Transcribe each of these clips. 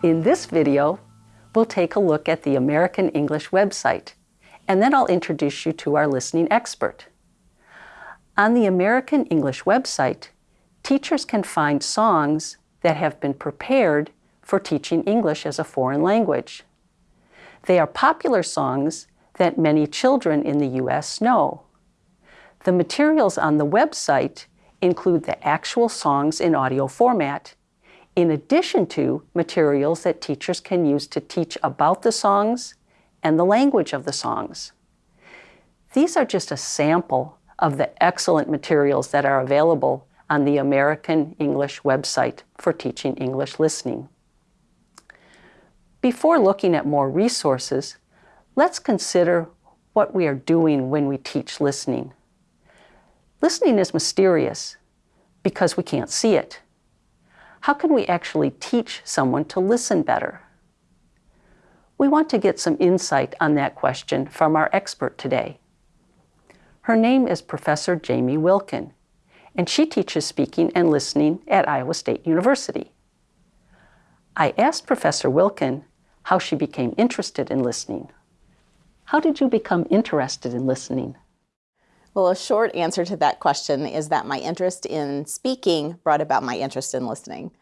In this video, we'll take a look at the American English website, and then I'll introduce you to our listening expert. On the American English website, teachers can find songs that have been prepared for teaching English as a foreign language. They are popular songs that many children in the U.S. know. The materials on the website include the actual songs in audio format in addition to materials that teachers can use to teach about the songs and the language of the songs. These are just a sample of the excellent materials that are available on the American English website for teaching English listening. Before looking at more resources, let's consider what we are doing when we teach listening. Listening is mysterious because we can't see it how can we actually teach someone to listen better? We want to get some insight on that question from our expert today. Her name is Professor Jamie Wilkin, and she teaches speaking and listening at Iowa State University. I asked Professor Wilkin how she became interested in listening. How did you become interested in listening? Well, a short answer to that question is that my interest in speaking brought about my interest in listening.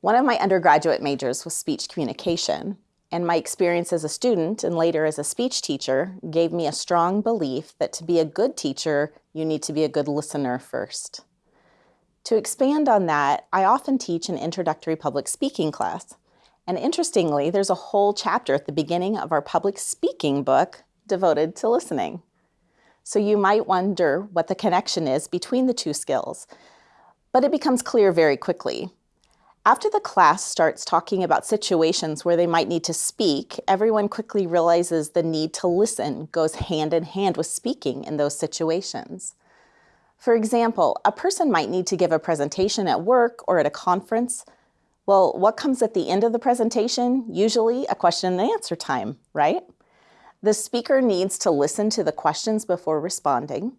One of my undergraduate majors was speech communication, and my experience as a student and later as a speech teacher gave me a strong belief that to be a good teacher, you need to be a good listener first. To expand on that, I often teach an introductory public speaking class. And interestingly, there's a whole chapter at the beginning of our public speaking book devoted to listening. So you might wonder what the connection is between the two skills, but it becomes clear very quickly. After the class starts talking about situations where they might need to speak, everyone quickly realizes the need to listen goes hand in hand with speaking in those situations. For example, a person might need to give a presentation at work or at a conference. Well, what comes at the end of the presentation? Usually a question and answer time, right? The speaker needs to listen to the questions before responding,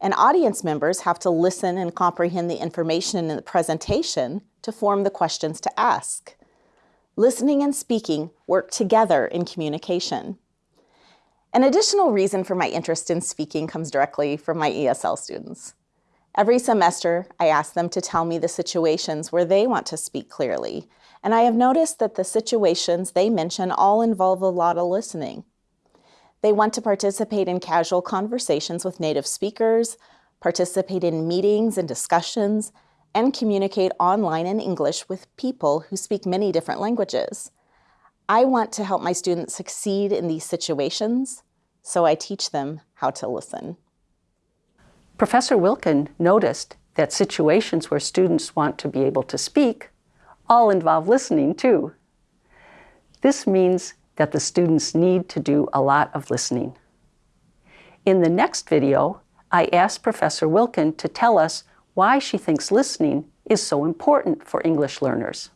and audience members have to listen and comprehend the information in the presentation to form the questions to ask. Listening and speaking work together in communication. An additional reason for my interest in speaking comes directly from my ESL students. Every semester, I ask them to tell me the situations where they want to speak clearly, and I have noticed that the situations they mention all involve a lot of listening. They want to participate in casual conversations with native speakers, participate in meetings and discussions, and communicate online in English with people who speak many different languages. I want to help my students succeed in these situations, so I teach them how to listen. Professor Wilkin noticed that situations where students want to be able to speak all involve listening too. This means that the students need to do a lot of listening. In the next video, I asked Professor Wilkin to tell us why she thinks listening is so important for English learners.